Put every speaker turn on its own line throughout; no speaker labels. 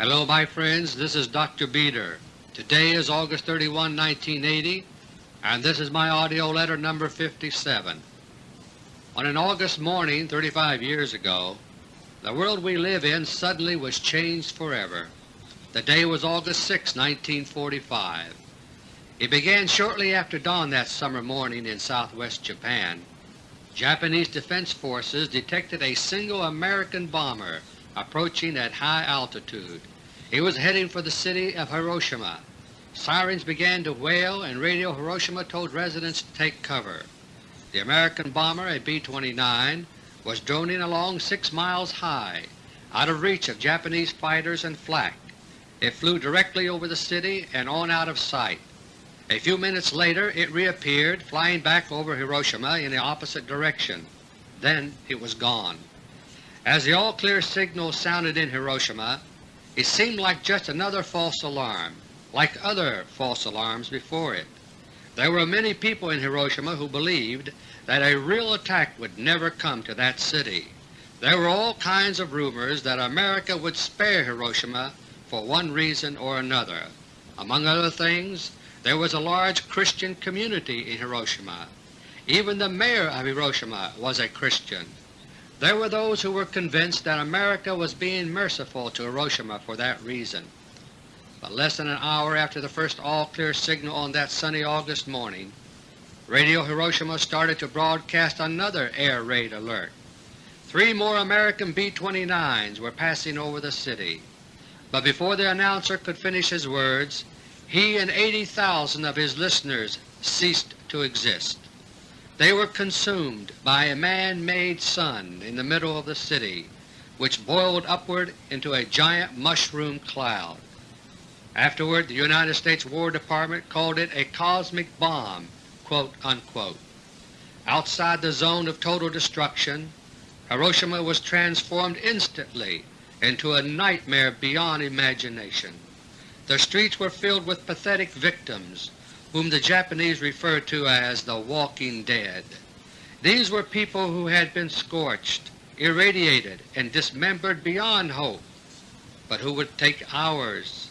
Hello my friends, this is Dr. Beter. Today is August 31, 1980, and this is my AUDIO LETTER No. 57. On an August morning 35 years ago, the world we live in suddenly was changed forever. The day was August 6, 1945. It began shortly after dawn that summer morning in southwest Japan. Japanese defense forces detected a single American bomber approaching at high altitude. He was heading for the city of Hiroshima. Sirens began to wail and Radio Hiroshima told residents to take cover. The American bomber, a B-29, was droning along 6 miles high, out of reach of Japanese fighters and flak. It flew directly over the city and on out of sight. A few minutes later it reappeared, flying back over Hiroshima in the opposite direction. Then it was gone. As the all-clear signal sounded in Hiroshima, it seemed like just another false alarm, like other false alarms before it. There were many people in Hiroshima who believed that a real attack would never come to that city. There were all kinds of rumors that America would spare Hiroshima for one reason or another. Among other things, there was a large Christian community in Hiroshima. Even the mayor of Hiroshima was a Christian. There were those who were convinced that America was being merciful to Hiroshima for that reason. But less than an hour after the first all-clear signal on that sunny August morning, Radio Hiroshima started to broadcast another air raid alert. Three more American B-29s were passing over the city, but before the announcer could finish his words, he and 80,000 of his listeners ceased to exist. They were consumed by a man-made sun in the middle of the city, which boiled upward into a giant mushroom cloud. Afterward the United States War Department called it a cosmic bomb unquote. Outside the zone of total destruction, Hiroshima was transformed instantly into a nightmare beyond imagination. The streets were filled with pathetic victims whom the Japanese referred to as the walking dead. These were people who had been scorched, irradiated, and dismembered beyond hope, but who would take hours,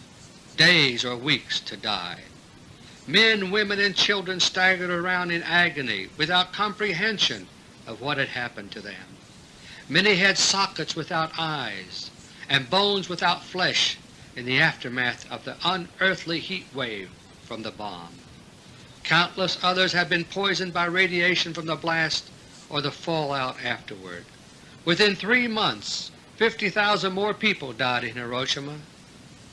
days, or weeks to die. Men, women, and children staggered around in agony without comprehension of what had happened to them. Many had sockets without eyes and bones without flesh in the aftermath of the unearthly heat wave from the bomb. Countless others have been poisoned by radiation from the blast or the fallout afterward. Within three months 50,000 more people died in Hiroshima.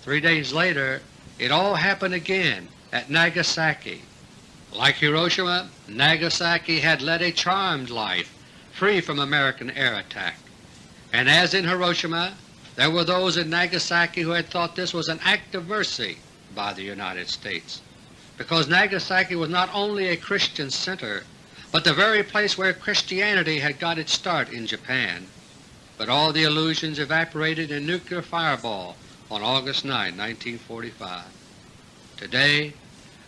Three days later it all happened again at Nagasaki. Like Hiroshima, Nagasaki had led a charmed life free from American air attack, and as in Hiroshima there were those in Nagasaki who had thought this was an act of mercy by the United States because Nagasaki was not only a Christian center, but the very place where Christianity had got its start in Japan. But all the illusions evaporated in nuclear fireball on August 9, 1945. Today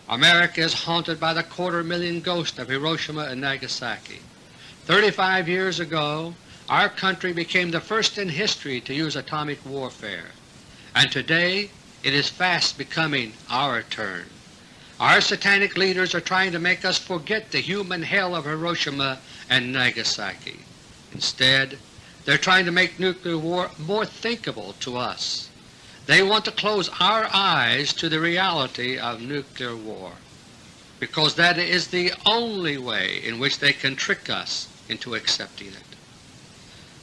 America is haunted by the quarter million ghost of Hiroshima and Nagasaki. Thirty-five years ago our country became the first in history to use atomic warfare, and today it is fast becoming our turn. Our satanic leaders are trying to make us forget the human hell of Hiroshima and Nagasaki. Instead, they're trying to make nuclear war more thinkable to us. They want to close our eyes to the reality of nuclear war, because that is the only way in which they can trick us into accepting it.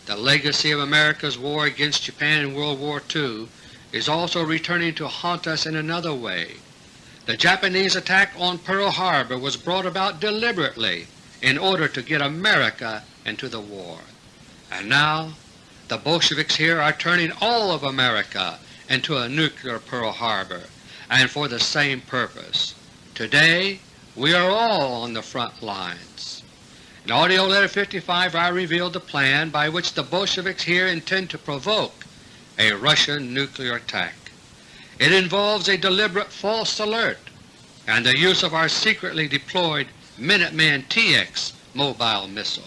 The legacy of America's war against Japan in World War II is also returning to haunt us in another way. The Japanese attack on Pearl Harbor was brought about deliberately in order to get America into the war. And now the Bolsheviks here are turning all of America into a nuclear Pearl Harbor, and for the same purpose. Today we are all on the front lines. In AUDIO LETTER No. 55 I revealed the plan by which the Bolsheviks here intend to provoke a Russian nuclear attack. It involves a deliberate false alert and the use of our secretly deployed Minuteman TX mobile missile.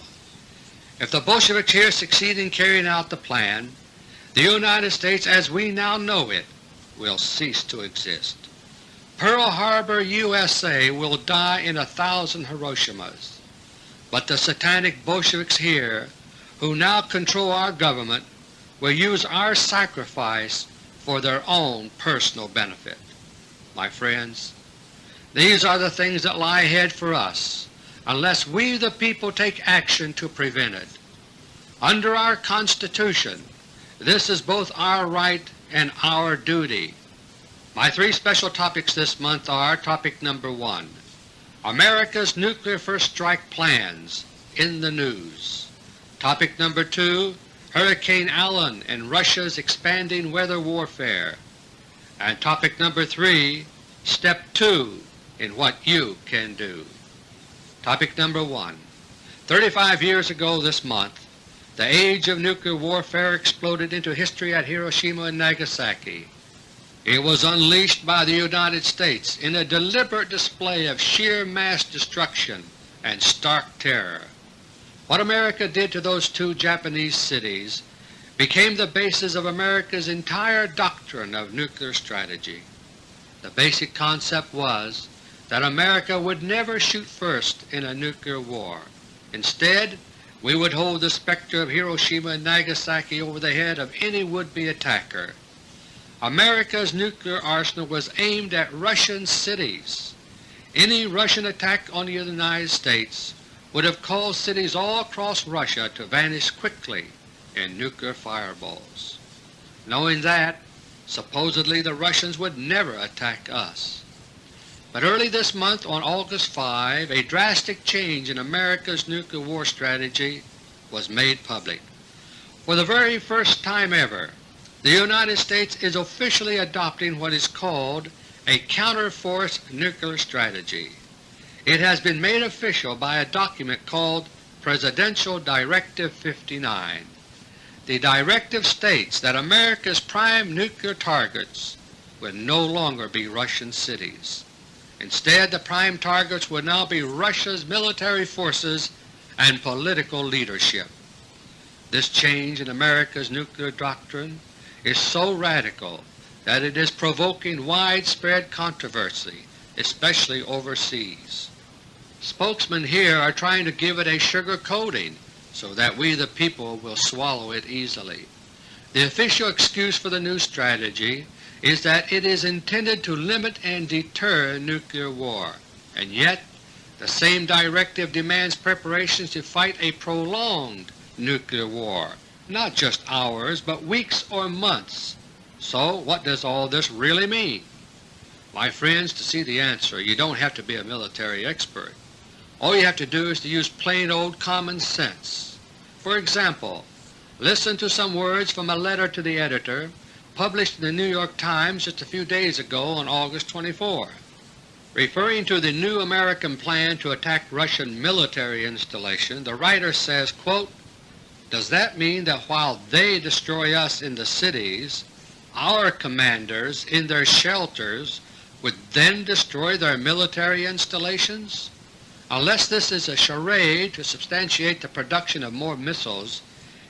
If the Bolsheviks here succeed in carrying out the plan, the United States as we now know it will cease to exist. Pearl Harbor, USA will die in a thousand Hiroshimas, but the satanic Bolsheviks here who now control our government will use our sacrifice for their own personal benefit. My friends, these are the things that lie ahead for us unless we the people take action to prevent it. Under our Constitution this is both our right and our duty. My three special topics this month are Topic number 1, America's Nuclear First Strike Plans in the News. Topic number 2, Hurricane Allen and Russia's expanding weather warfare. And topic number 3, Step 2 in what you can do. Topic number 1, 35 years ago this month the age of nuclear warfare exploded into history at Hiroshima and Nagasaki. It was unleashed by the United States in a deliberate display of sheer mass destruction and stark terror. What America did to those two Japanese cities became the basis of America's entire doctrine of nuclear strategy. The basic concept was that America would never shoot first in a nuclear war. Instead, we would hold the specter of Hiroshima and Nagasaki over the head of any would-be attacker. America's nuclear arsenal was aimed at Russian cities. Any Russian attack on the United States would have caused cities all across Russia to vanish quickly in nuclear fireballs. Knowing that, supposedly the Russians would never attack us. But early this month on August 5, a drastic change in America's nuclear war strategy was made public. For the very first time ever, the United States is officially adopting what is called a counter-force nuclear strategy. It has been made official by a document called Presidential Directive 59. The directive states that America's prime nuclear targets will no longer be Russian cities. Instead, the prime targets would now be Russia's military forces and political leadership. This change in America's nuclear doctrine is so radical that it is provoking widespread controversy, especially overseas. Spokesmen here are trying to give it a sugar coating so that we the people will swallow it easily. The official excuse for the new strategy is that it is intended to limit and deter nuclear war, and yet the same directive demands preparations to fight a prolonged nuclear war, not just hours but weeks or months. So what does all this really mean? My friends, to see the answer you don't have to be a military expert. All you have to do is to use plain old common sense. For example, listen to some words from a letter to the editor published in the New York Times just a few days ago on August 24. Referring to the new American plan to attack Russian military installation, the writer says, quote, Does that mean that while they destroy us in the cities, our commanders in their shelters would then destroy their military installations? Unless this is a charade to substantiate the production of more missiles,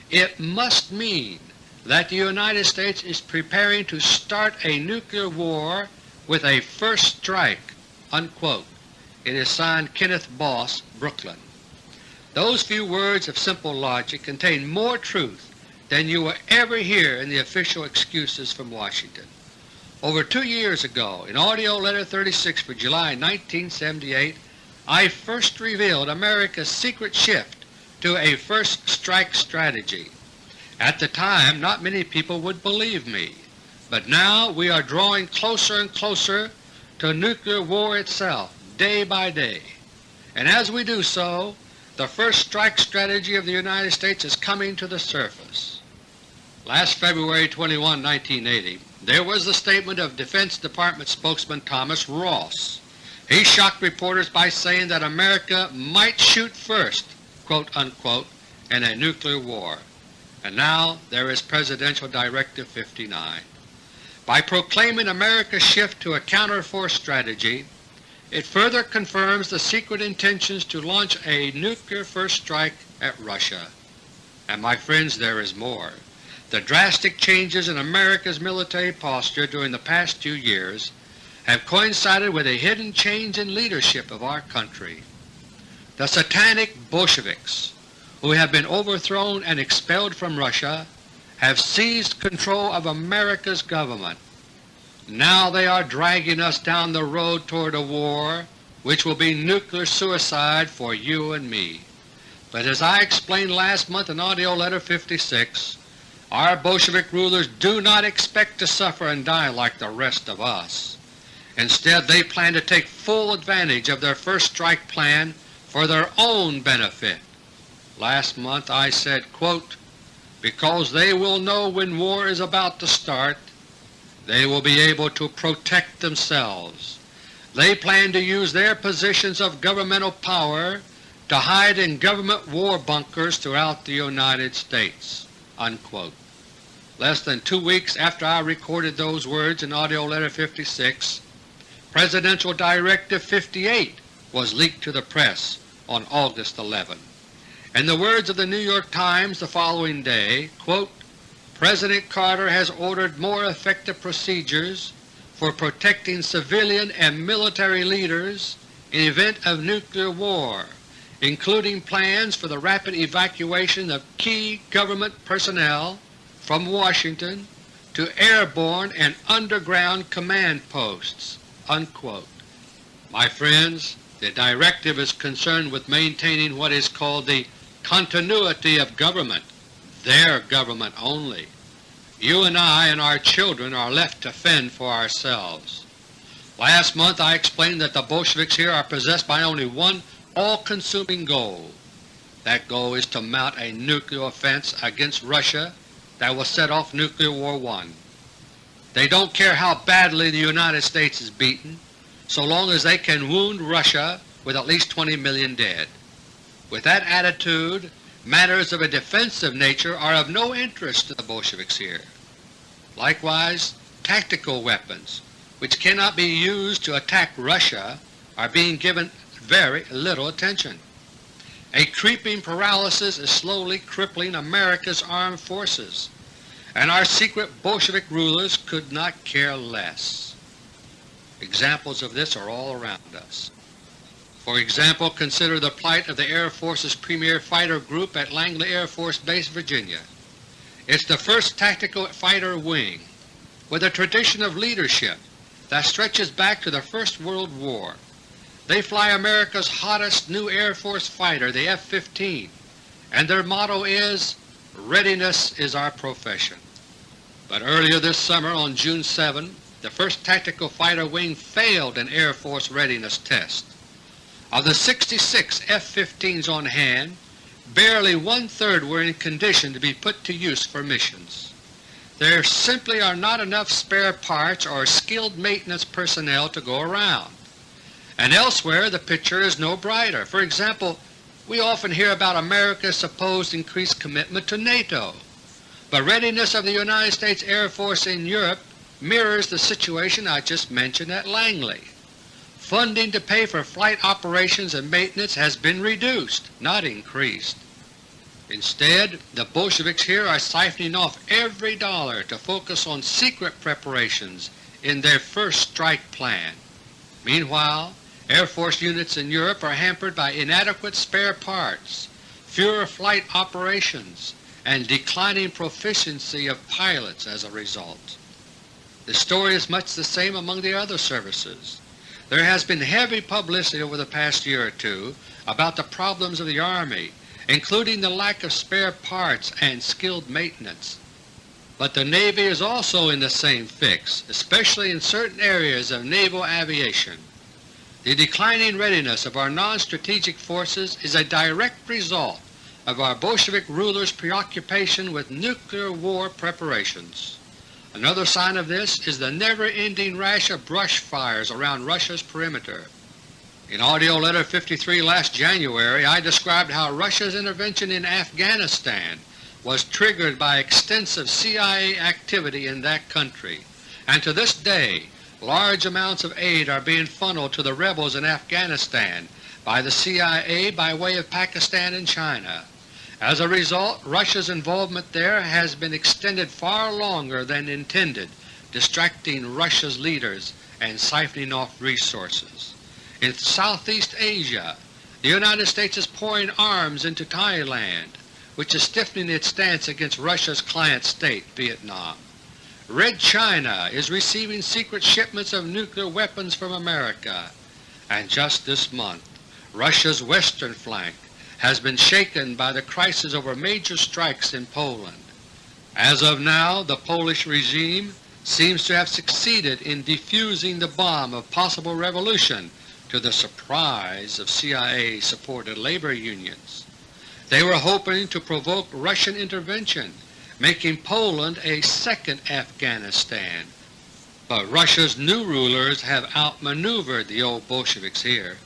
it must mean that the United States is preparing to start a nuclear war with a first strike." Unquote. It is signed Kenneth Boss, Brooklyn. Those few words of simple logic contain more truth than you will ever hear in the official excuses from Washington. Over two years ago, in AUDIO LETTER No. 36 for July 1978, I first revealed America's secret shift to a first strike strategy. At the time not many people would believe me, but now we are drawing closer and closer to nuclear war itself day by day, and as we do so the first strike strategy of the United States is coming to the surface. Last February 21, 1980, there was the statement of Defense Department spokesman Thomas Ross. He shocked reporters by saying that America might shoot first quote, unquote, in a nuclear war and now there is Presidential Directive 59. By proclaiming America's shift to a counter-force strategy, it further confirms the secret intentions to launch a nuclear first strike at Russia. And my friends, there is more. The drastic changes in America's military posture during the past two years have coincided with a hidden change in leadership of our country. The satanic Bolsheviks, who have been overthrown and expelled from Russia, have seized control of America's government. Now they are dragging us down the road toward a war which will be nuclear suicide for you and me. But as I explained last month in AUDIO LETTER No. 56, our Bolshevik rulers do not expect to suffer and die like the rest of us. Instead they plan to take full advantage of their first strike plan for their own benefit. Last month I said, quote, because they will know when war is about to start, they will be able to protect themselves. They plan to use their positions of governmental power to hide in government war bunkers throughout the United States." Unquote. Less than two weeks after I recorded those words in AUDIO LETTER No. 56, Presidential Directive 58 was leaked to the press on August 11. In the words of the New York Times the following day, quote, President Carter has ordered more effective procedures for protecting civilian and military leaders in event of nuclear war, including plans for the rapid evacuation of key government personnel from Washington to airborne and underground command posts." Unquote. My friends, the directive is concerned with maintaining what is called the continuity of government, their government only. You and I and our children are left to fend for ourselves. Last month I explained that the Bolsheviks here are possessed by only one all-consuming goal. That goal is to mount a nuclear offense against Russia that will set off Nuclear War I. They don't care how badly the United States is beaten, so long as they can wound Russia with at least 20 million dead. With that attitude, matters of a defensive nature are of no interest to the Bolsheviks here. Likewise, tactical weapons, which cannot be used to attack Russia, are being given very little attention. A creeping paralysis is slowly crippling America's armed forces, and our secret Bolshevik rulers could not care less. Examples of this are all around us. For example, consider the plight of the Air Force's premier fighter group at Langley Air Force Base, Virginia. It's the first tactical fighter wing with a tradition of leadership that stretches back to the First World War. They fly America's hottest new Air Force fighter, the F-15, and their motto is, Readiness is our profession. But earlier this summer on June 7, the first tactical fighter wing failed an Air Force readiness test. Of the 66 F-15s on hand, barely one-third were in condition to be put to use for missions. There simply are not enough spare parts or skilled maintenance personnel to go around. And elsewhere the picture is no brighter. For example, we often hear about America's supposed increased commitment to NATO. but readiness of the United States Air Force in Europe mirrors the situation I just mentioned at Langley. Funding to pay for flight operations and maintenance has been reduced, not increased. Instead, the Bolsheviks here are siphoning off every dollar to focus on secret preparations in their first strike plan. Meanwhile, Air Force units in Europe are hampered by inadequate spare parts, fewer flight operations, and declining proficiency of pilots as a result. The story is much the same among the other services. There has been heavy publicity over the past year or two about the problems of the Army, including the lack of spare parts and skilled maintenance. But the Navy is also in the same fix, especially in certain areas of naval aviation. The declining readiness of our non-strategic forces is a direct result of our Bolshevik rulers' preoccupation with nuclear war preparations. Another sign of this is the never-ending rash of brush fires around Russia's perimeter. In AUDIO LETTER No. 53 last January I described how Russia's intervention in Afghanistan was triggered by extensive CIA activity in that country, and to this day large amounts of aid are being funneled to the rebels in Afghanistan by the CIA by way of Pakistan and China, As a result, Russia's involvement there has been extended far longer than intended, distracting Russia's leaders and siphoning off resources. In Southeast Asia, the United States is pouring arms into Thailand, which is stiffening its stance against Russia's client state, Vietnam. Red China is receiving secret shipments of nuclear weapons from America, and just this month Russia's western flank has been shaken by the crisis over major strikes in Poland. As of now, the Polish regime seems to have succeeded in defusing the bomb of possible revolution to the surprise of CIA-supported labor unions. They were hoping to provoke Russian intervention, making Poland a second Afghanistan, but Russia's new rulers have outmaneuvered the old Bolsheviks here.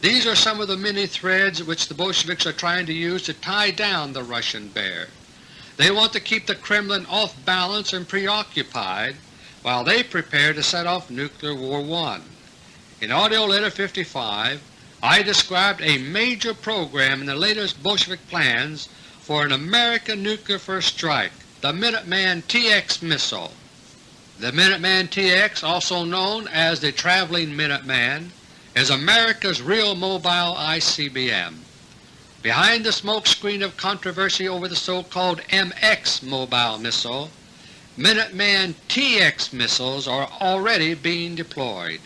These are some of the many threads which the Bolsheviks are trying to use to tie down the Russian bear. They want to keep the Kremlin off balance and preoccupied while they prepare to set off Nuclear War I. In AUDIO LETTER No. 55 I described a major program in the latest Bolshevik plans for an American nuclear first strike, the Minuteman TX missile. The Minuteman TX, also known as the Traveling Minuteman, is America's real mobile ICBM. Behind the smoke screen of controversy over the so-called MX mobile missile, Minuteman TX missiles are already being deployed.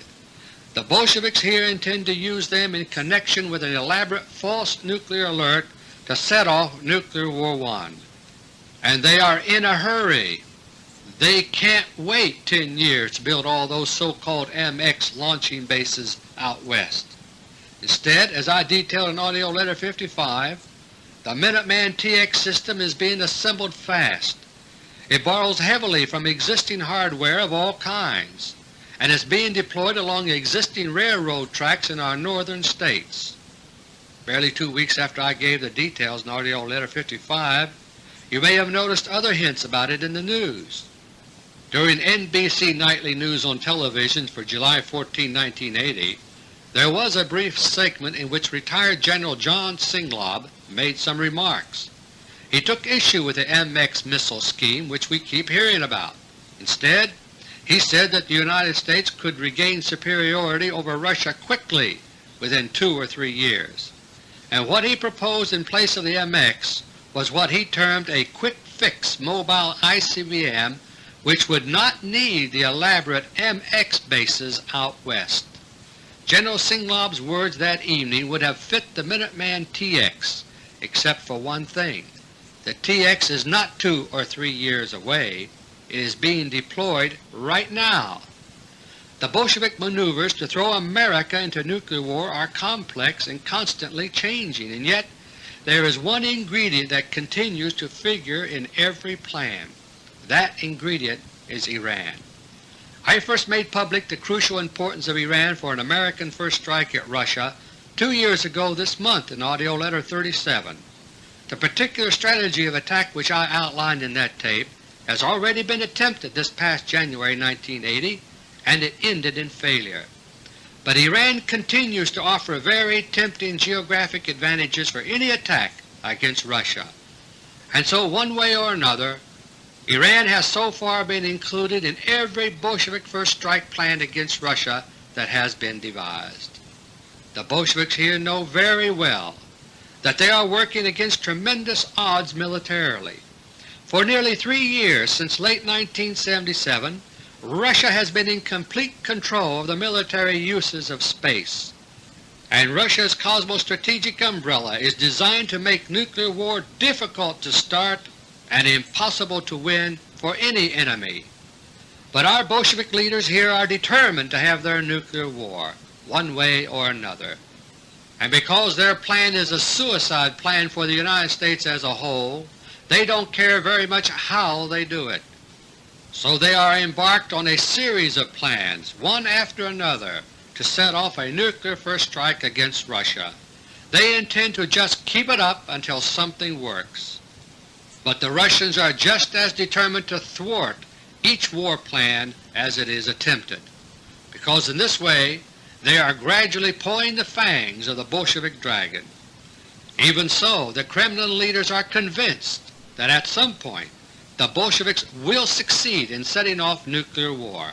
The Bolsheviks here intend to use them in connection with an elaborate false nuclear alert to set off Nuclear War One, And they are in a hurry. They can't wait 10 years to build all those so-called MX launching bases out west. Instead, as I detailed in AUDIO LETTER No. 55, the Minuteman TX system is being assembled fast. It borrows heavily from existing hardware of all kinds and is being deployed along existing railroad tracks in our northern states. Barely two weeks after I gave the details in AUDIO LETTER No. 55, you may have noticed other hints about it in the news. During NBC Nightly News on television for July 14, 1980, there was a brief segment in which retired General John Singlaub made some remarks. He took issue with the MX missile scheme which we keep hearing about. Instead, he said that the United States could regain superiority over Russia quickly within two or three years, and what he proposed in place of the MX was what he termed a quick-fix mobile ICBM which would not need the elaborate MX bases out west. General Singlaub's words that evening would have fit the Minuteman TX, except for one thing. The TX is not two or three years away. It is being deployed right now. The Bolshevik maneuvers to throw America into nuclear war are complex and constantly changing, and yet there is one ingredient that continues to figure in every plan. That ingredient is Iran. I first made public the crucial importance of Iran for an American first strike at Russia two years ago this month in AUDIO LETTER No. 37. The particular strategy of attack which I outlined in that tape has already been attempted this past January 1980, and it ended in failure. But Iran continues to offer very tempting geographic advantages for any attack against Russia, and so one way or another Iran has so far been included in every Bolshevik first strike plan against Russia that has been devised. The Bolsheviks here know very well that they are working against tremendous odds militarily. For nearly three years since late 1977, Russia has been in complete control of the military uses of space, and Russia's cosmostrategic umbrella is designed to make nuclear war difficult to start and impossible to win for any enemy. But our Bolshevik leaders here are determined to have their nuclear war, one way or another. And because their plan is a suicide plan for the United States as a whole, they don't care very much how they do it. So they are embarked on a series of plans, one after another, to set off a nuclear first strike against Russia. They intend to just keep it up until something works. But the Russians are just as determined to thwart each war plan as it is attempted, because in this way they are gradually pulling the fangs of the Bolshevik dragon. Even so, the Kremlin leaders are convinced that at some point the Bolsheviks will succeed in setting off nuclear war.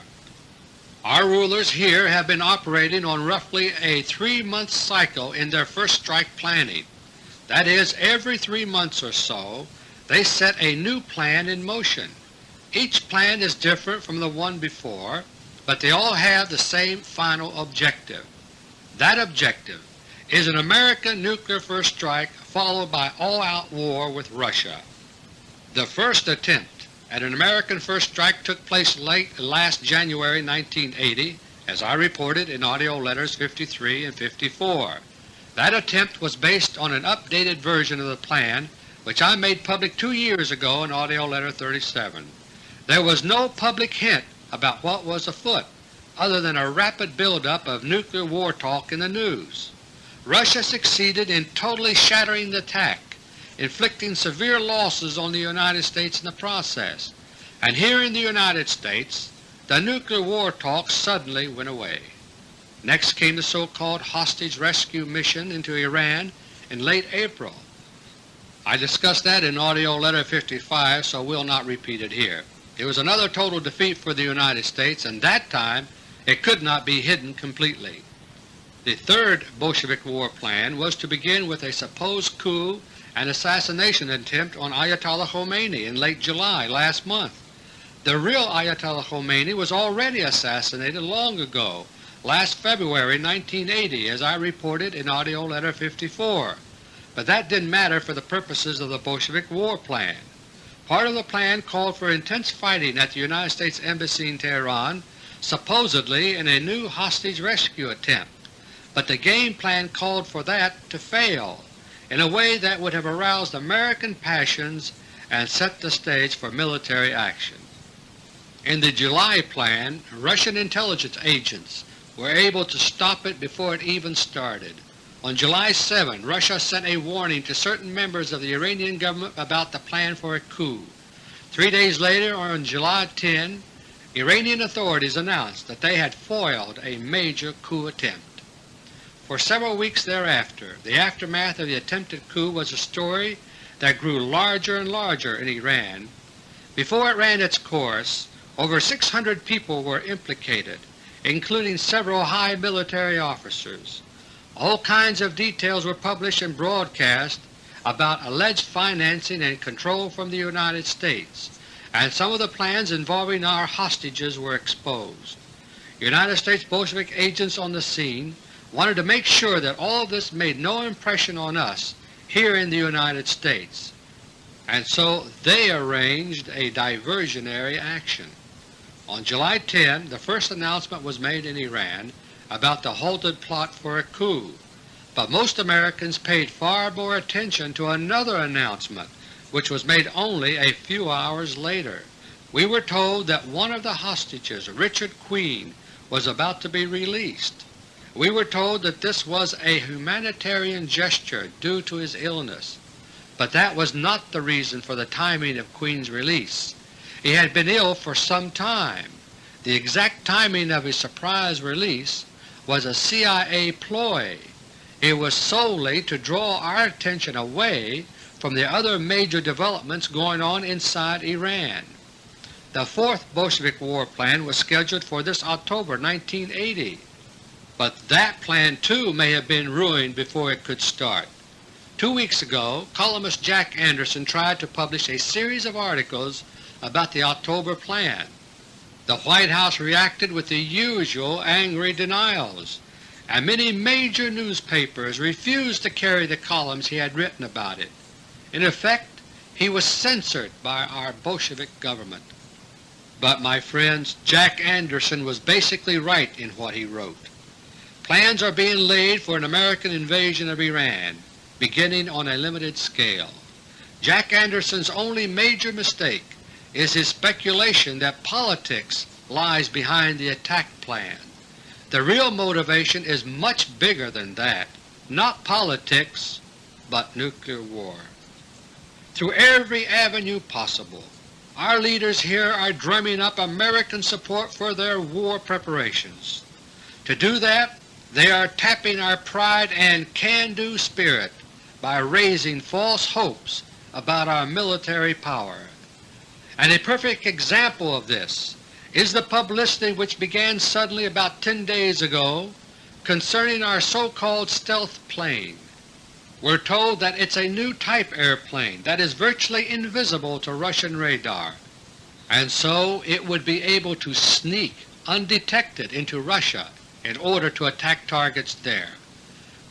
Our rulers here have been operating on roughly a three-month cycle in their first strike planning. That is, every three months or so they set a new plan in motion. Each plan is different from the one before, but they all have the same final objective. That objective is an American nuclear first strike followed by all-out war with Russia. The first attempt at an American first strike took place late last January 1980, as I reported in AUDIO LETTERS 53 and 54. That attempt was based on an updated version of the plan which I made public two years ago in AUDIO LETTER 37. There was no public hint about what was afoot other than a rapid buildup of nuclear war talk in the news. Russia succeeded in totally shattering the attack, inflicting severe losses on the United States in the process, and here in the United States the nuclear war talk suddenly went away. Next came the so-called hostage rescue mission into Iran in late April. I discussed that in AUDIO LETTER No. 55, so we will not repeat it here. It was another total defeat for the United States, and that time it could not be hidden completely. The third Bolshevik war plan was to begin with a supposed coup and assassination attempt on Ayatollah Khomeini in late July last month. The real Ayatollah Khomeini was already assassinated long ago, last February 1980, as I reported in AUDIO LETTER No. 54, but that didn't matter for the purposes of the Bolshevik war plan. Part of the plan called for intense fighting at the United States Embassy in Tehran, supposedly in a new hostage rescue attempt but the game plan called for that to fail in a way that would have aroused American passions and set the stage for military action. In the July plan, Russian intelligence agents were able to stop it before it even started. On July 7, Russia sent a warning to certain members of the Iranian government about the plan for a coup. Three days later, on July 10, Iranian authorities announced that they had foiled a major coup attempt. For several weeks thereafter the aftermath of the attempted coup was a story that grew larger and larger in Iran. Before it ran its course, over 600 people were implicated, including several high military officers. All kinds of details were published and broadcast about alleged financing and control from the United States, and some of the plans involving our hostages were exposed. United States Bolshevik agents on the scene wanted to make sure that all of this made no impression on us here in the United States, and so they arranged a diversionary action. On July 10 the first announcement was made in Iran about the halted plot for a coup, but most Americans paid far more attention to another announcement which was made only a few hours later. We were told that one of the hostages, Richard Queen, was about to be released. We were told that this was a humanitarian gesture due to his illness, but that was not the reason for the timing of Queen's release. He had been ill for some time. The exact timing of his surprise release was a CIA ploy. It was solely to draw our attention away from the other major developments going on inside Iran. The fourth Bolshevik war plan was scheduled for this October 1980. But that plan too may have been ruined before it could start. Two weeks ago columnist Jack Anderson tried to publish a series of articles about the October plan. The White House reacted with the usual angry denials, and many major newspapers refused to carry the columns he had written about it. In effect, he was censored by our Bolshevik government. But, my friends, Jack Anderson was basically right in what he wrote. Plans are being laid for an American invasion of Iran, beginning on a limited scale. Jack Anderson's only major mistake is his speculation that politics lies behind the attack plan. The real motivation is much bigger than that, not politics, but nuclear war. Through every avenue possible, our leaders here are drumming up American support for their war preparations. To do that, they are tapping our pride and can-do spirit by raising false hopes about our military power. And a perfect example of this is the publicity which began suddenly about 10 days ago concerning our so-called stealth plane. We're told that it's a new type airplane that is virtually invisible to Russian radar, and so it would be able to sneak undetected into Russia in order to attack targets there.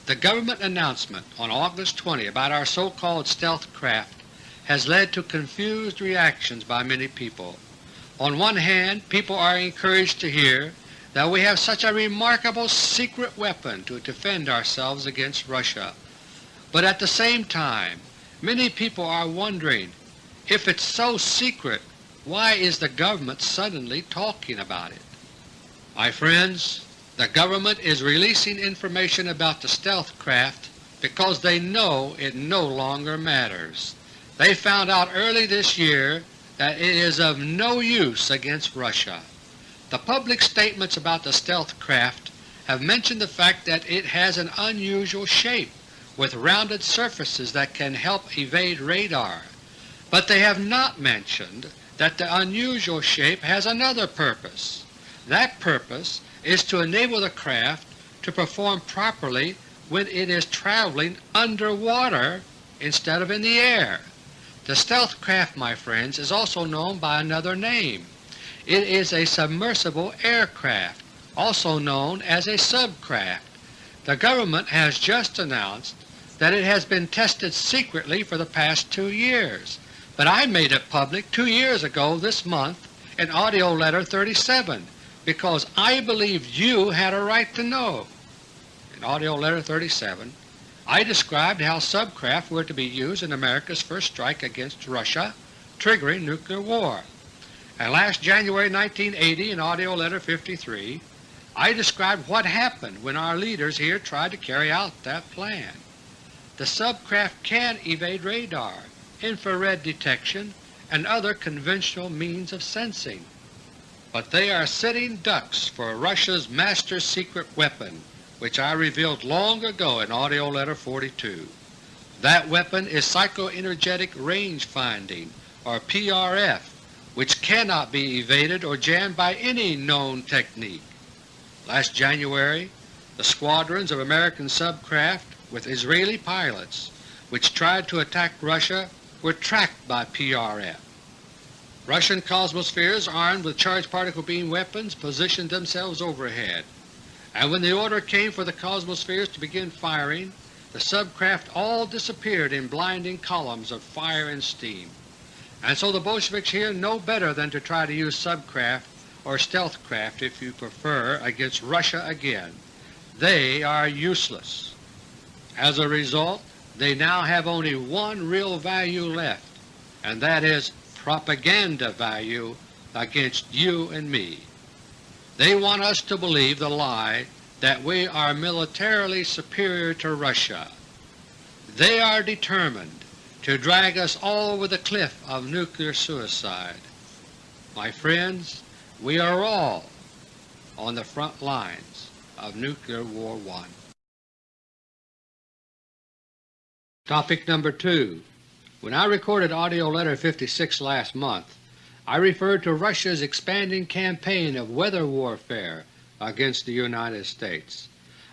The government announcement on August 20 about our so-called stealth craft has led to confused reactions by many people. On one hand, people are encouraged to hear that we have such a remarkable secret weapon to defend ourselves against Russia. But at the same time, many people are wondering, if it's so secret, why is the government suddenly talking about it? My friends, the government is releasing information about the stealth craft because they know it no longer matters. They found out early this year that it is of no use against Russia. The public statements about the stealth craft have mentioned the fact that it has an unusual shape with rounded surfaces that can help evade radar, but they have not mentioned that the unusual shape has another purpose. That purpose is to enable the craft to perform properly when it is traveling underwater instead of in the air. The stealth craft, my friends, is also known by another name. It is a submersible aircraft, also known as a subcraft. The government has just announced that it has been tested secretly for the past two years, but I made it public two years ago this month in AUDIO LETTER 37 because I believed you had a right to know. In AUDIO LETTER No. 37 I described how subcraft were to be used in America's first strike against Russia, triggering nuclear war. And last January 1980 in AUDIO LETTER 53 I described what happened when our leaders here tried to carry out that plan. The subcraft can evade radar, infrared detection, and other conventional means of sensing but they are sitting ducks for Russia's master secret weapon which I revealed long ago in AUDIO LETTER No. 42. That weapon is Psychoenergetic Range Finding, or PRF, which cannot be evaded or jammed by any known technique. Last January the squadrons of American subcraft with Israeli pilots which tried to attack Russia were tracked by PRF. Russian Cosmospheres armed with charged particle beam weapons positioned themselves overhead, and when the order came for the Cosmospheres to begin firing, the subcraft all disappeared in blinding columns of fire and steam. And so the Bolsheviks here know better than to try to use subcraft or stealth craft if you prefer against Russia again. They are useless. As a result, they now have only one real value left, and that is propaganda value against you and me. They want us to believe the lie that we are militarily superior to Russia. They are determined to drag us all over the cliff of nuclear suicide. My friends, we are all on the front lines of Nuclear War I. Topic number 2 when I recorded AUDIO LETTER No. 56 last month, I referred to Russia's expanding campaign of weather warfare against the United States.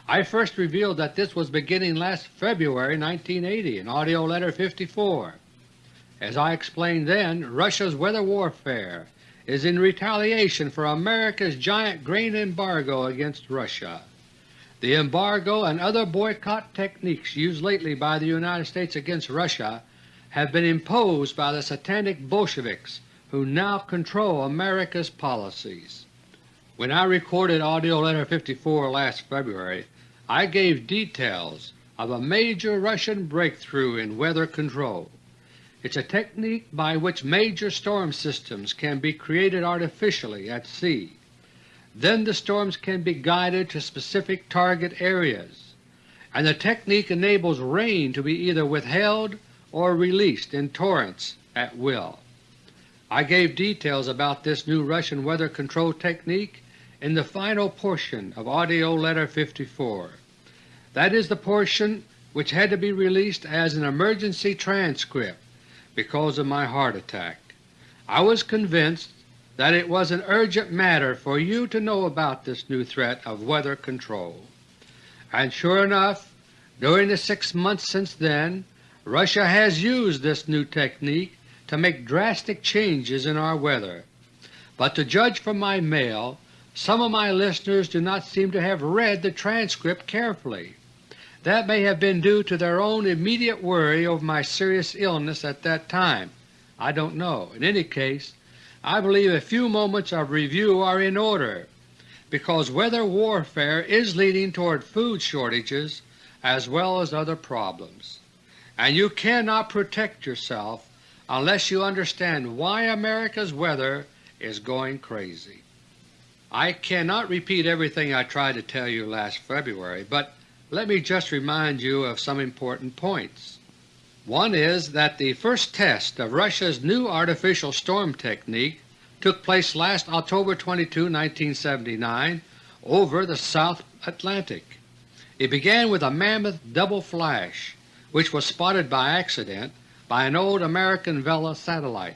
I first revealed that this was beginning last February 1980 in AUDIO LETTER 54. As I explained then, Russia's weather warfare is in retaliation for America's giant grain embargo against Russia. The embargo and other boycott techniques used lately by the United States against Russia have been imposed by the satanic Bolsheviks who now control America's policies. When I recorded AUDIO LETTER No. 54 last February, I gave details of a major Russian breakthrough in weather control. It's a technique by which major storm systems can be created artificially at sea. Then the storms can be guided to specific target areas, and the technique enables rain to be either withheld or released in torrents at will. I gave details about this new Russian weather control technique in the final portion of AUDIO LETTER 54. That is the portion which had to be released as an emergency transcript because of my heart attack. I was convinced that it was an urgent matter for you to know about this new threat of weather control. And sure enough, during the six months since then, Russia has used this new technique to make drastic changes in our weather. But to judge from my mail, some of my listeners do not seem to have read the transcript carefully. That may have been due to their own immediate worry over my serious illness at that time. I don't know. In any case, I believe a few moments of review are in order, because weather warfare is leading toward food shortages as well as other problems, and you cannot protect yourself unless you understand why America's weather is going crazy. I cannot repeat everything I tried to tell you last February, but let me just remind you of some important points. One is that the first test of Russia's new artificial storm technique took place last October 22, 1979 over the South Atlantic. It began with a mammoth double flash which was spotted by accident by an old American Vela satellite.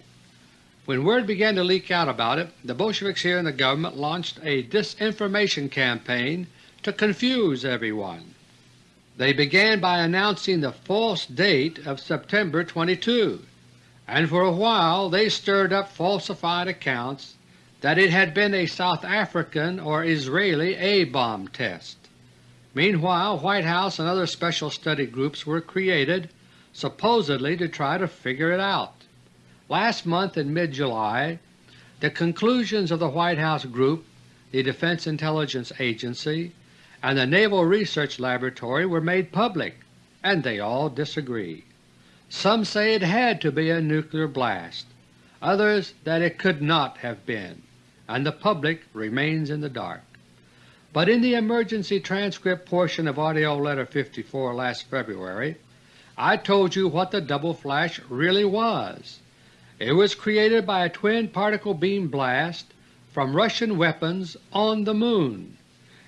When word began to leak out about it, the Bolsheviks here in the government launched a disinformation campaign to confuse everyone. They began by announcing the false date of September 22, and for a while they stirred up falsified accounts that it had been a South African or Israeli A-bomb test. Meanwhile White House and other special study groups were created supposedly to try to figure it out. Last month in mid-July, the conclusions of the White House group, the Defense Intelligence Agency, and the Naval Research Laboratory were made public, and they all disagree. Some say it had to be a nuclear blast, others that it could not have been, and the public remains in the dark. But in the emergency transcript portion of AUDIO LETTER No. 54 last February, I told you what the double flash really was. It was created by a twin particle beam blast from Russian weapons on the Moon.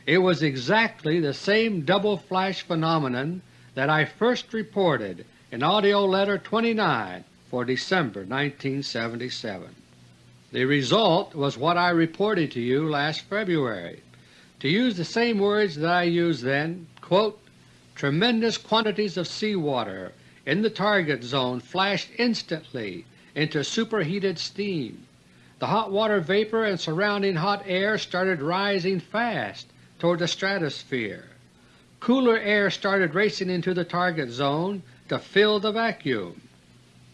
It was exactly the same double flash phenomenon that I first reported in AUDIO LETTER No. 29 for December 1977. The result was what I reported to you last February. To use the same words that I used then, quote, tremendous quantities of seawater in the target zone flashed instantly into superheated steam. The hot water vapor and surrounding hot air started rising fast toward the stratosphere. Cooler air started racing into the target zone to fill the vacuum.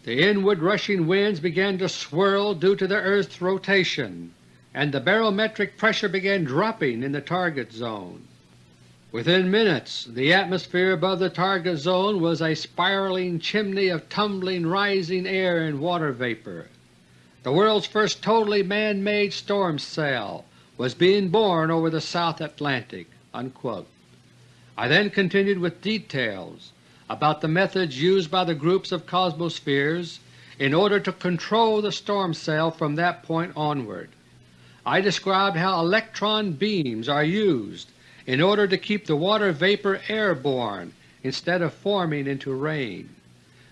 The inward rushing winds began to swirl due to the Earth's rotation, and the barometric pressure began dropping in the target zone. Within minutes the atmosphere above the target zone was a spiraling chimney of tumbling, rising air and water vapor. The world's first totally man-made storm cell was being born over the South Atlantic." Unquote. I then continued with details about the methods used by the groups of Cosmospheres in order to control the storm cell from that point onward. I described how electron beams are used in order to keep the water vapor airborne instead of forming into rain.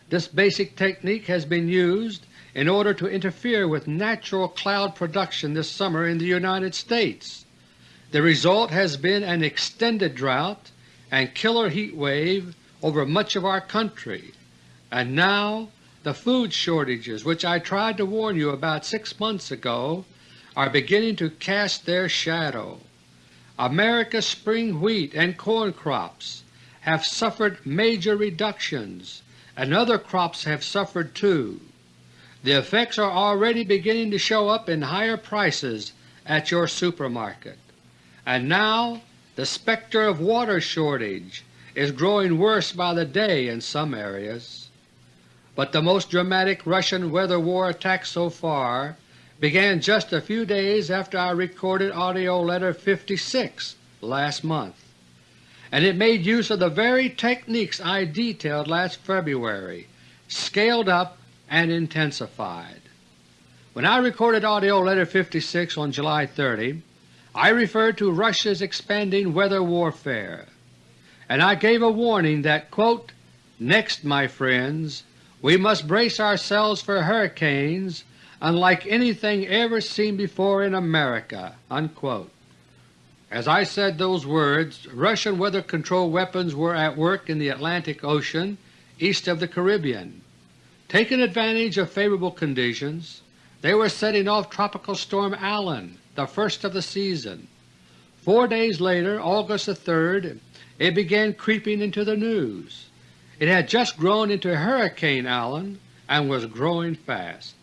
This basic technique has been used in order to interfere with natural cloud production this summer in the United States. The result has been an extended drought and killer heat wave over much of our country, and now the food shortages which I tried to warn you about six months ago are beginning to cast their shadow. America's spring wheat and corn crops have suffered major reductions, and other crops have suffered too. The effects are already beginning to show up in higher prices at your supermarket. And now the specter of water shortage is growing worse by the day in some areas. But the most dramatic Russian weather war attack so far began just a few days after I recorded AUDIO LETTER No. 56 last month, and it made use of the very techniques I detailed last February, scaled up and intensified. When I recorded AUDIO LETTER No. 56 on July 30, I referred to Russia's expanding weather warfare, and I gave a warning that, quote, ''Next, my friends, we must brace ourselves for hurricanes unlike anything ever seen before in America." Unquote. As I said those words, Russian weather control weapons were at work in the Atlantic Ocean east of the Caribbean. Taking advantage of favorable conditions, they were setting off Tropical Storm Allen, the first of the season. Four days later, August 3rd, it began creeping into the news. It had just grown into Hurricane Allen and was growing fast.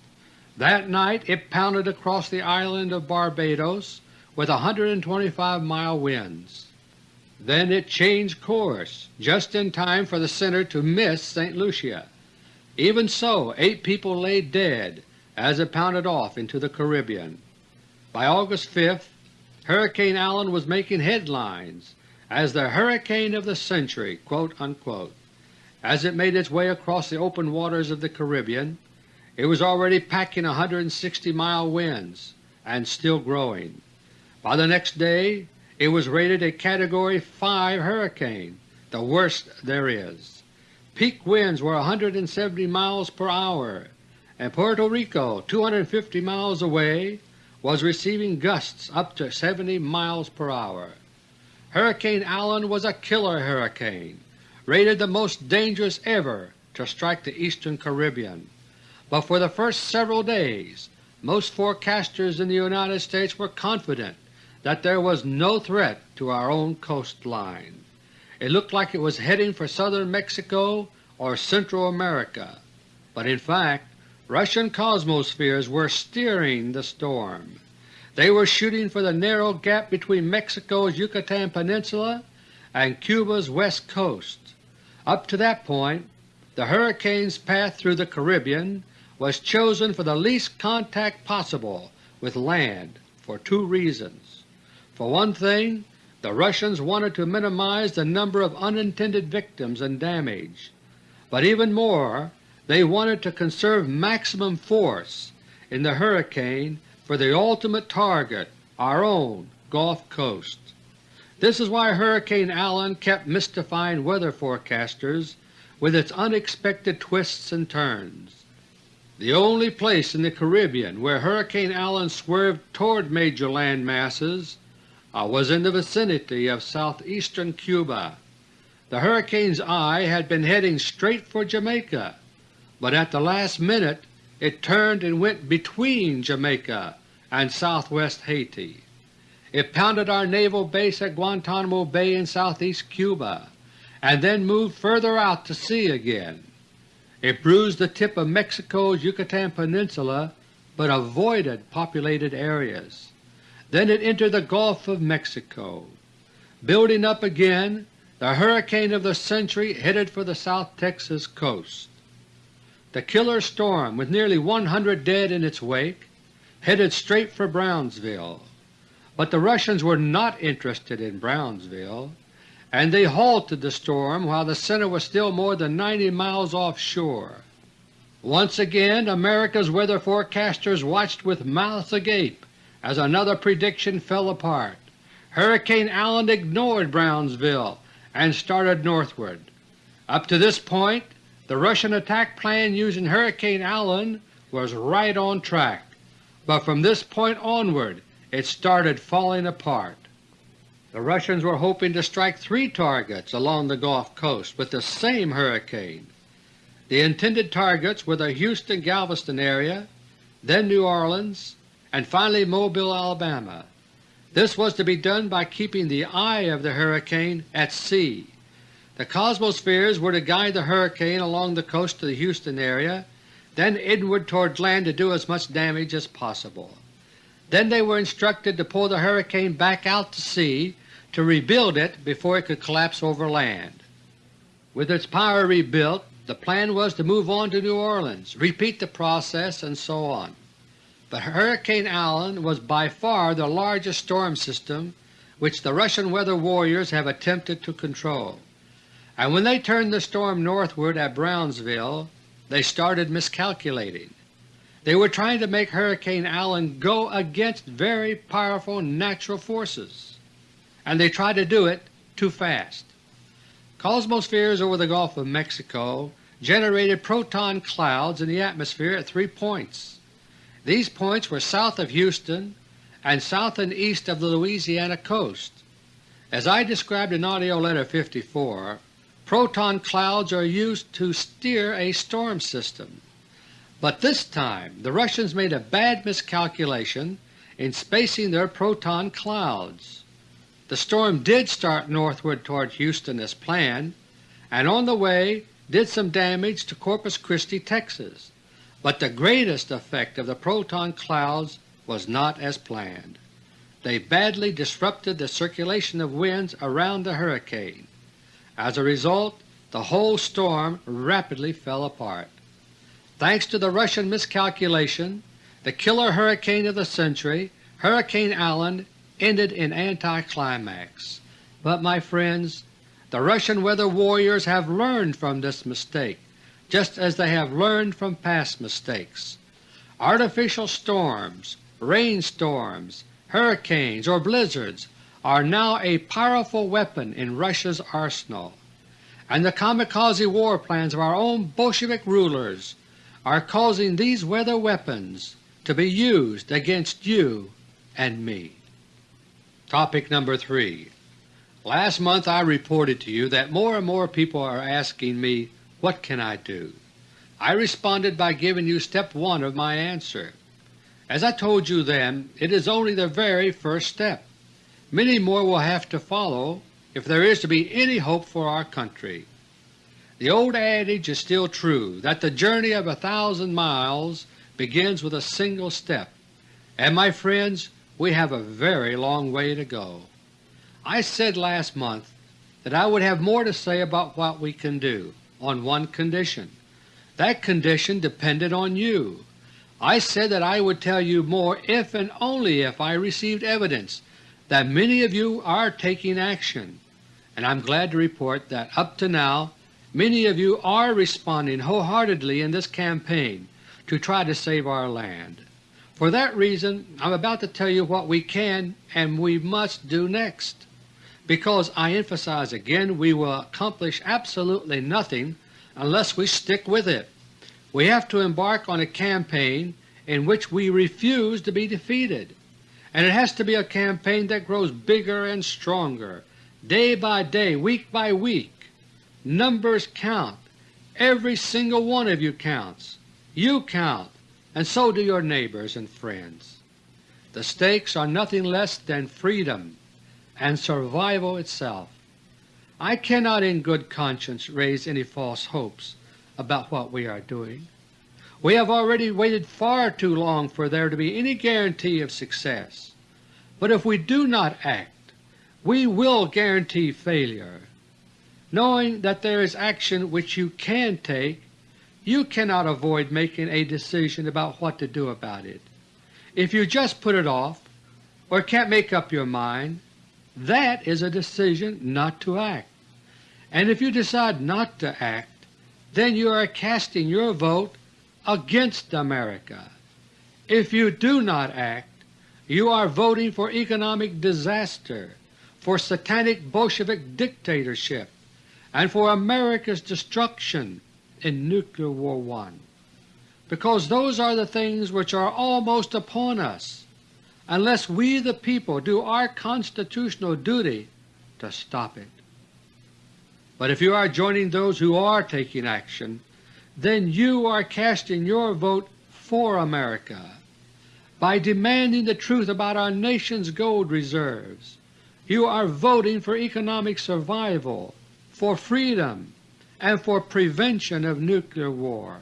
That night it pounded across the island of Barbados with 125 mile winds. Then it changed course just in time for the center to miss St. Lucia. Even so, eight people lay dead as it pounded off into the Caribbean. By August 5th, Hurricane Allen was making headlines as the hurricane of the century." As it made its way across the open waters of the Caribbean, it was already packing 160 mile winds and still growing. By the next day it was rated a Category 5 hurricane, the worst there is. Peak winds were 170 miles per hour, and Puerto Rico, 250 miles away, was receiving gusts up to 70 miles per hour. Hurricane Allen was a killer hurricane, rated the most dangerous ever to strike the eastern Caribbean but for the first several days most forecasters in the United States were confident that there was no threat to our own coastline. It looked like it was heading for southern Mexico or Central America, but in fact Russian cosmospheres were steering the storm. They were shooting for the narrow gap between Mexico's Yucatan Peninsula and Cuba's west coast. Up to that point the hurricane's path through the Caribbean was chosen for the least contact possible with land for two reasons. For one thing, the Russians wanted to minimize the number of unintended victims and damage, but even more they wanted to conserve maximum force in the hurricane for the ultimate target, our own Gulf Coast. This is why Hurricane Allen kept mystifying weather forecasters with its unexpected twists and turns. The only place in the Caribbean where Hurricane Allen swerved toward major land masses uh, was in the vicinity of southeastern Cuba. The hurricane's eye had been heading straight for Jamaica, but at the last minute it turned and went between Jamaica and southwest Haiti. It pounded our naval base at Guantanamo Bay in southeast Cuba, and then moved further out to sea again. It bruised the tip of Mexico's Yucatan Peninsula but avoided populated areas. Then it entered the Gulf of Mexico. Building up again, the hurricane of the century headed for the South Texas coast. The killer storm, with nearly 100 dead in its wake, headed straight for Brownsville. But the Russians were not interested in Brownsville and they halted the storm while the center was still more than 90 miles offshore. Once again America's weather forecasters watched with mouths agape as another prediction fell apart. Hurricane Allen ignored Brownsville and started northward. Up to this point the Russian attack plan using Hurricane Allen was right on track, but from this point onward it started falling apart. The Russians were hoping to strike three targets along the Gulf Coast with the same hurricane. The intended targets were the Houston-Galveston area, then New Orleans, and finally Mobile, Alabama. This was to be done by keeping the eye of the hurricane at sea. The Cosmospheres were to guide the hurricane along the coast to the Houston area, then inward toward land to do as much damage as possible. Then they were instructed to pull the hurricane back out to sea to rebuild it before it could collapse over land. With its power rebuilt, the plan was to move on to New Orleans, repeat the process, and so on. But Hurricane Allen was by far the largest storm system which the Russian weather warriors have attempted to control, and when they turned the storm northward at Brownsville they started miscalculating. They were trying to make Hurricane Allen go against very powerful natural forces and they tried to do it too fast. Cosmospheres over the Gulf of Mexico generated proton clouds in the atmosphere at three points. These points were south of Houston and south and east of the Louisiana coast. As I described in AUDIO LETTER No. 54, proton clouds are used to steer a storm system. But this time the Russians made a bad miscalculation in spacing their proton clouds. The storm did start northward toward Houston as planned, and on the way did some damage to Corpus Christi, Texas, but the greatest effect of the proton clouds was not as planned. They badly disrupted the circulation of winds around the hurricane. As a result, the whole storm rapidly fell apart. Thanks to the Russian miscalculation, the killer hurricane of the century, Hurricane Allen, ended in anticlimax. But my friends, the Russian weather warriors have learned from this mistake, just as they have learned from past mistakes. Artificial storms, rainstorms, hurricanes, or blizzards are now a powerful weapon in Russia's arsenal, and the kamikaze war plans of our own Bolshevik rulers are causing these weather weapons to be used against you and me. Topic number 3 Last month I reported to you that more and more people are asking me, what can I do? I responded by giving you step 1 of my answer. As I told you then, it is only the very first step. Many more will have to follow if there is to be any hope for our country. The old adage is still true that the journey of a thousand miles begins with a single step, and my friends, we have a very long way to go. I said last month that I would have more to say about what we can do, on one condition. That condition depended on you. I said that I would tell you more if and only if I received evidence that many of you are taking action, and I am glad to report that up to now Many of you are responding wholeheartedly in this campaign to try to save our land. For that reason I am about to tell you what we can and we must do next, because I emphasize again we will accomplish absolutely nothing unless we stick with it. We have to embark on a campaign in which we refuse to be defeated, and it has to be a campaign that grows bigger and stronger, day by day, week by week, Numbers count. Every single one of you counts. You count, and so do your neighbors and friends. The stakes are nothing less than freedom and survival itself. I cannot in good conscience raise any false hopes about what we are doing. We have already waited far too long for there to be any guarantee of success. But if we do not act, we will guarantee failure. Knowing that there is action which you can take, you cannot avoid making a decision about what to do about it. If you just put it off or can't make up your mind, that is a decision not to act. And if you decide not to act, then you are casting your vote against America. If you do not act, you are voting for economic disaster, for satanic Bolshevik dictatorship, and for America's destruction in Nuclear War One, because those are the things which are almost upon us unless we the people do our constitutional duty to stop it. But if you are joining those who are taking action, then you are casting your vote for America. By demanding the truth about our nation's gold reserves, you are voting for economic survival for freedom and for prevention of nuclear war.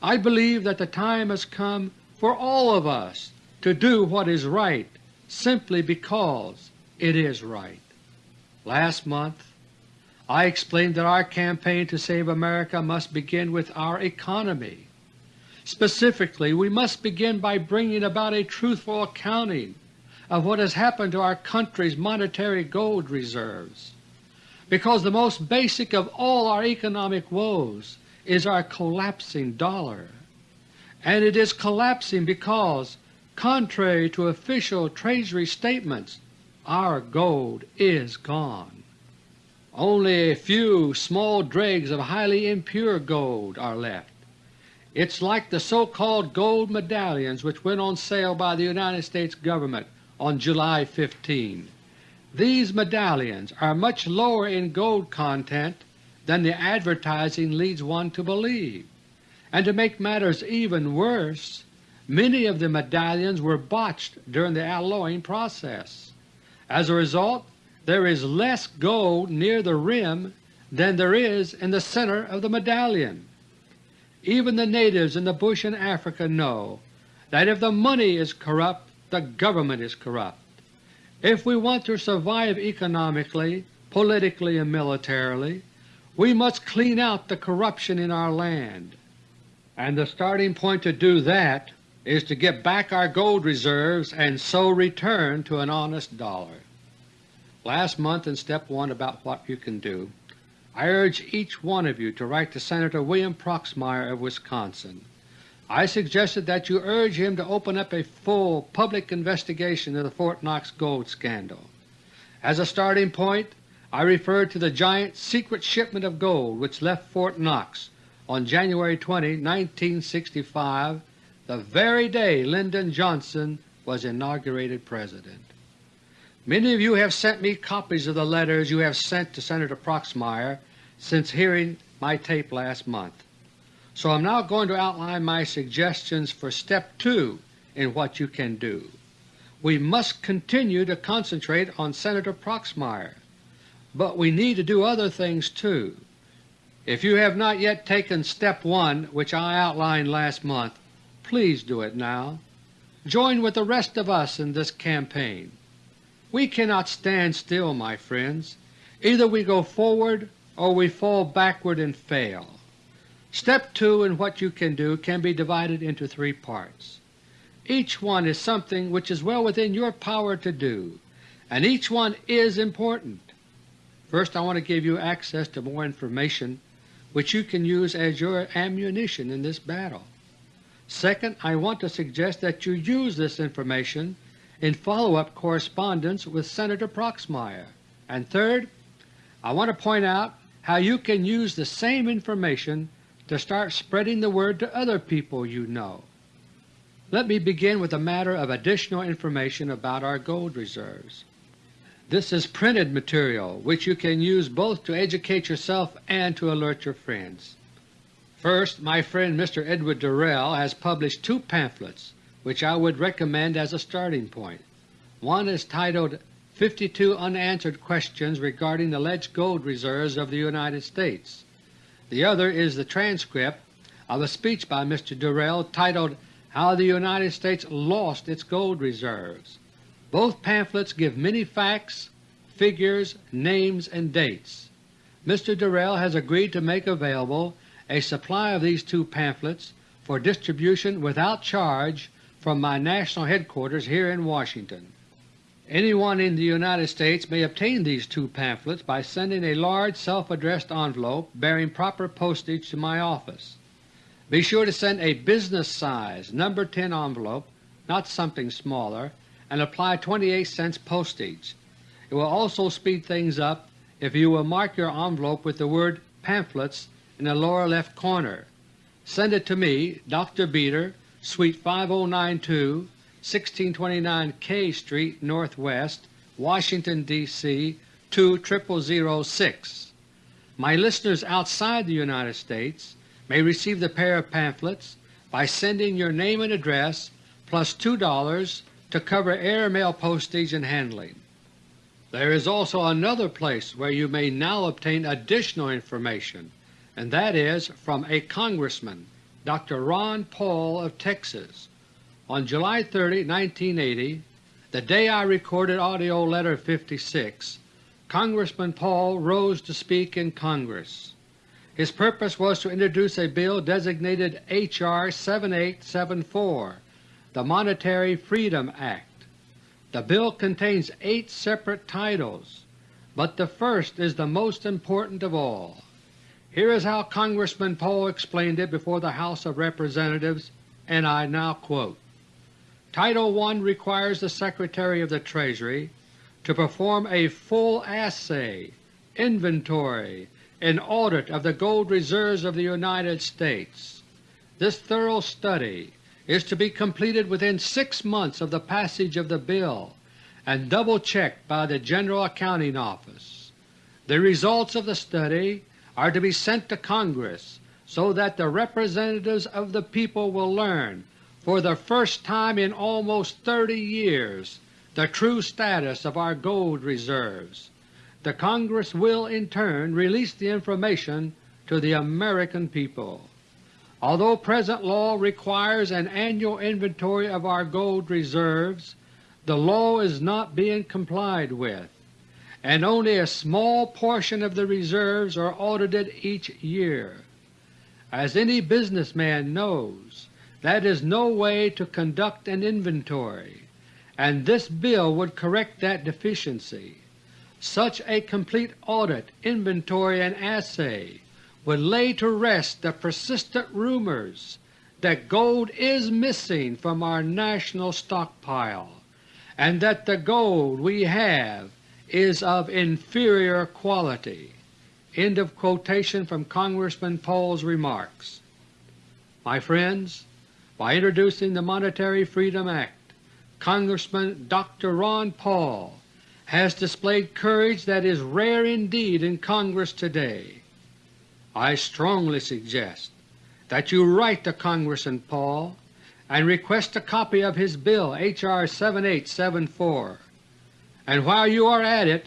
I believe that the time has come for all of us to do what is right simply because it is right. Last month I explained that our campaign to save America must begin with our economy. Specifically, we must begin by bringing about a truthful accounting of what has happened to our country's monetary gold reserves because the most basic of all our economic woes is our collapsing dollar. And it is collapsing because, contrary to official Treasury statements, our gold is gone. Only a few small dregs of highly impure gold are left. It's like the so-called gold medallions which went on sale by the United States Government on July 15. These medallions are much lower in gold content than the advertising leads one to believe, and to make matters even worse, many of the medallions were botched during the alloying process. As a result, there is less gold near the rim than there is in the center of the medallion. Even the natives in the bush in Africa know that if the money is corrupt, the government is corrupt. If we want to survive economically, politically, and militarily, we must clean out the corruption in our land, and the starting point to do that is to get back our gold reserves and so return to an honest dollar. Last month in Step 1 about what you can do, I urge each one of you to write to Senator William Proxmire of Wisconsin. I suggested that you urge him to open up a full public investigation of the Fort Knox gold scandal. As a starting point, I referred to the giant secret shipment of gold which left Fort Knox on January 20, 1965, the very day Lyndon Johnson was inaugurated President. Many of you have sent me copies of the letters you have sent to Senator Proxmire since hearing my tape last month. So I am now going to outline my suggestions for Step 2 in what you can do. We must continue to concentrate on Senator Proxmire, but we need to do other things too. If you have not yet taken Step 1 which I outlined last month, please do it now. Join with the rest of us in this campaign. We cannot stand still, my friends. Either we go forward or we fall backward and fail. Step 2 in what you can do can be divided into three parts. Each one is something which is well within your power to do, and each one is important. First I want to give you access to more information which you can use as your ammunition in this battle. Second, I want to suggest that you use this information in follow-up correspondence with Senator Proxmire. And third, I want to point out how you can use the same information to start spreading the word to other people you know. Let me begin with a matter of additional information about our gold reserves. This is printed material which you can use both to educate yourself and to alert your friends. First, my friend Mr. Edward Durrell has published two pamphlets which I would recommend as a starting point. One is titled 52 Unanswered Questions Regarding the Alleged Gold Reserves of the United States. The other is the transcript of a speech by Mr. Durrell titled How the United States Lost its Gold Reserves. Both pamphlets give many facts, figures, names, and dates. Mr. Durrell has agreed to make available a supply of these two pamphlets for distribution without charge from my national headquarters here in Washington. Anyone in the United States may obtain these two pamphlets by sending a large self-addressed envelope bearing proper postage to my office. Be sure to send a business size No. 10 envelope, not something smaller, and apply 28 cents postage. It will also speed things up if you will mark your envelope with the word Pamphlets in the lower left corner. Send it to me, Dr. Beter, Suite 5092, 1629 K Street Northwest, Washington, D.C. 20006. My listeners outside the United States may receive the pair of pamphlets by sending your name and address plus $2 to cover air mail postage and handling. There is also another place where you may now obtain additional information, and that is from a Congressman Dr. Ron Paul of Texas. On July 30, 1980, the day I recorded AUDIO LETTER No. 56, Congressman Paul rose to speak in Congress. His purpose was to introduce a bill designated H.R. 7874, the Monetary Freedom Act. The bill contains eight separate titles, but the first is the most important of all. Here is how Congressman Paul explained it before the House of Representatives, and I now quote, Title I requires the Secretary of the Treasury to perform a full assay inventory, and audit of the gold reserves of the United States. This thorough study is to be completed within six months of the passage of the bill and double-checked by the General Accounting Office. The results of the study are to be sent to Congress so that the representatives of the people will learn for the first time in almost 30 years the true status of our gold reserves. The Congress will in turn release the information to the American people. Although present law requires an annual inventory of our gold reserves, the law is not being complied with, and only a small portion of the reserves are audited each year. As any businessman knows, that is no way to conduct an inventory, and this bill would correct that deficiency. Such a complete audit, inventory, and assay would lay to rest the persistent rumors that gold is missing from our national stockpile, and that the gold we have is of inferior quality. End of quotation from Congressman Paul's remarks. My friends, by introducing the Monetary Freedom Act, Congressman Dr. Ron Paul has displayed courage that is rare indeed in Congress today. I strongly suggest that you write to Congressman Paul and request a copy of his bill H.R. 7874, and while you are at it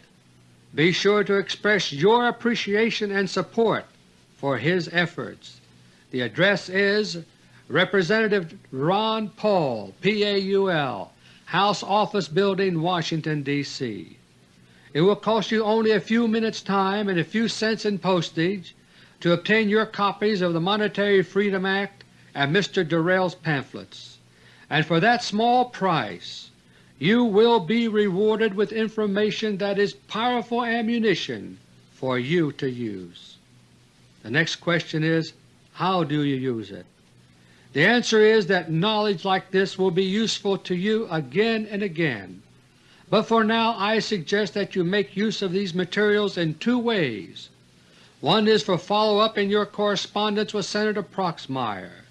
be sure to express your appreciation and support for his efforts. The address is Representative Ron Paul, PAUL, House Office Building, Washington, D.C. It will cost you only a few minutes' time and a few cents in postage to obtain your copies of the Monetary Freedom Act and Mr. Durrell's pamphlets, and for that small price you will be rewarded with information that is powerful ammunition for you to use. The next question is, how do you use it? The answer is that knowledge like this will be useful to you again and again, but for now I suggest that you make use of these materials in two ways. One is for follow-up in your correspondence with Senator Proxmire.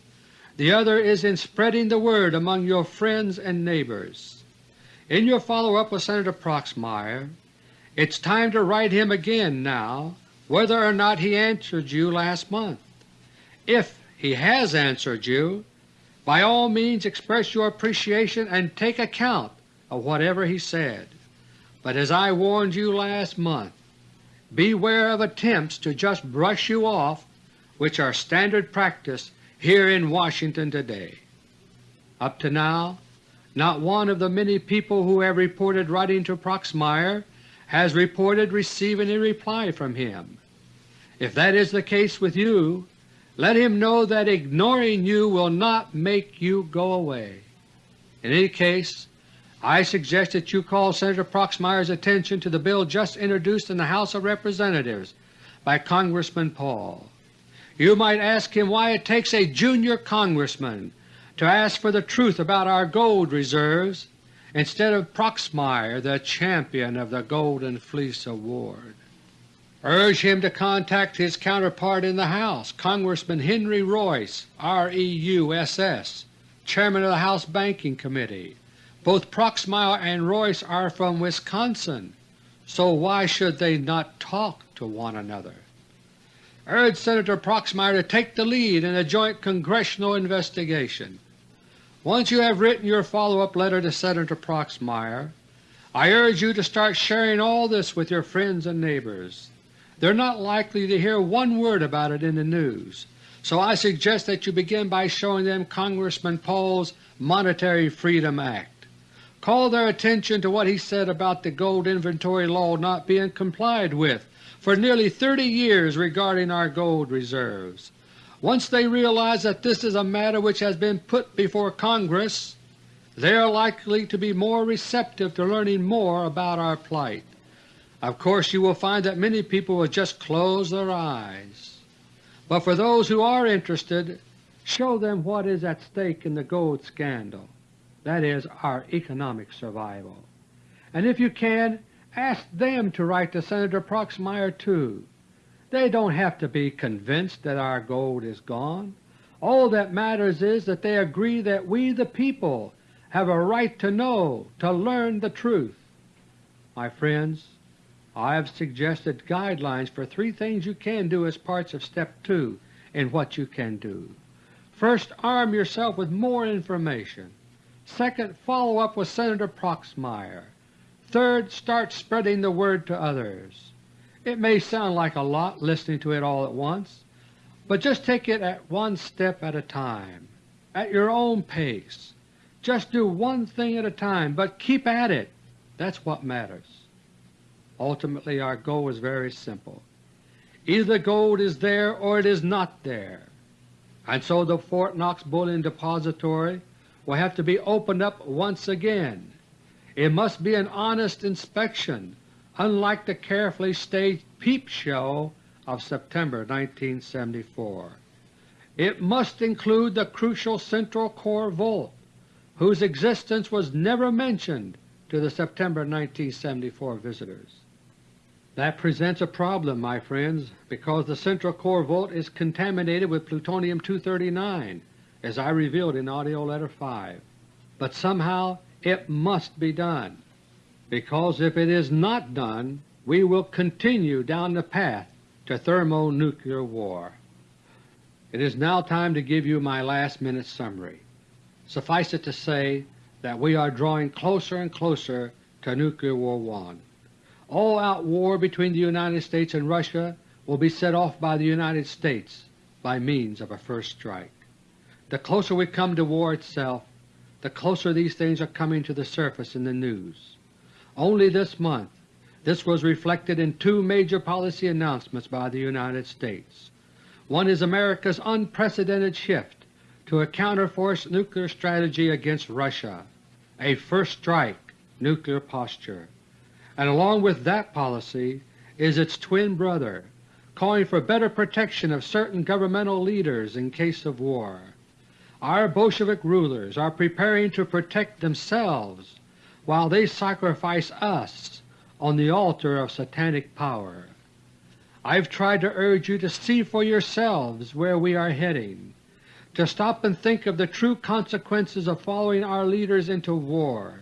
The other is in spreading the word among your friends and neighbors. In your follow-up with Senator Proxmire, it's time to write him again now whether or not he answered you last month. If he has answered you, by all means express your appreciation and take account of whatever he said. But as I warned you last month, beware of attempts to just brush you off which are standard practice here in Washington today. Up to now not one of the many people who have reported writing to Proxmire has reported receiving a reply from him. If that is the case with you, let him know that ignoring you will not make you go away. In any case, I suggest that you call Senator Proxmire's attention to the bill just introduced in the House of Representatives by Congressman Paul. You might ask him why it takes a junior congressman to ask for the truth about our gold reserves instead of Proxmire, the champion of the Golden Fleece Award. Urge him to contact his counterpart in the House, Congressman Henry Reuss, R.E.U.S.S., Chairman of the House Banking Committee. Both Proxmire and Reuss are from Wisconsin, so why should they not talk to one another? Urge Senator Proxmire to take the lead in a joint congressional investigation. Once you have written your follow-up letter to Senator Proxmire, I urge you to start sharing all this with your friends and neighbors. They are not likely to hear one word about it in the news, so I suggest that you begin by showing them Congressman Paul's Monetary Freedom Act. Call their attention to what he said about the gold inventory law not being complied with for nearly 30 years regarding our gold reserves. Once they realize that this is a matter which has been put before Congress, they are likely to be more receptive to learning more about our plight. Of course you will find that many people will just close their eyes. But for those who are interested, show them what is at stake in the gold scandal, that is, our economic survival. And if you can, Ask them to write to Senator Proxmire too. They don't have to be convinced that our gold is gone. All that matters is that they agree that we the people have a right to know, to learn the truth. My friends, I have suggested guidelines for three things you can do as parts of Step 2 in what you can do. First, arm yourself with more information. Second, follow up with Senator Proxmire. Third, start spreading the word to others. It may sound like a lot listening to it all at once, but just take it at one step at a time, at your own pace. Just do one thing at a time, but keep at it. That's what matters. Ultimately our goal is very simple. Either the gold is there or it is not there, and so the Fort Knox Bullion Depository will have to be opened up once again. It must be an honest inspection, unlike the carefully staged peep show of September 1974. It must include the crucial Central Core Vault, whose existence was never mentioned to the September 1974 visitors. That presents a problem, my friends, because the Central Core Vault is contaminated with plutonium-239, as I revealed in AUDIO LETTER No. 5. But somehow it must be done, because if it is not done we will continue down the path to thermonuclear war. It is now time to give you my last-minute summary. Suffice it to say that we are drawing closer and closer to Nuclear War 1. All-out war between the United States and Russia will be set off by the United States by means of a first strike. The closer we come to war itself, the closer these things are coming to the surface in the news. Only this month this was reflected in two major policy announcements by the United States. One is America's unprecedented shift to a counterforce nuclear strategy against Russia, a first strike nuclear posture and along with that policy is its twin brother, calling for better protection of certain governmental leaders in case of war. Our Bolshevik rulers are preparing to protect themselves while they sacrifice us on the altar of satanic power. I've tried to urge you to see for yourselves where we are heading, to stop and think of the true consequences of following our leaders into war,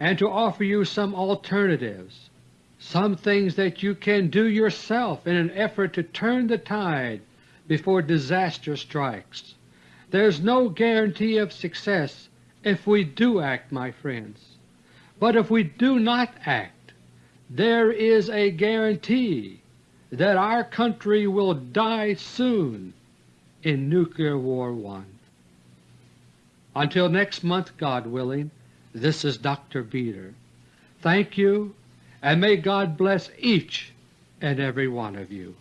and to offer you some alternatives, some things that you can do yourself in an effort to turn the tide before disaster strikes. There's no guarantee of success if we do act, my friends, but if we do not act, there is a guarantee that our country will die soon in Nuclear War 1. Until next month, God willing, this is Dr. Beter. Thank you, and may God bless each and every one of you.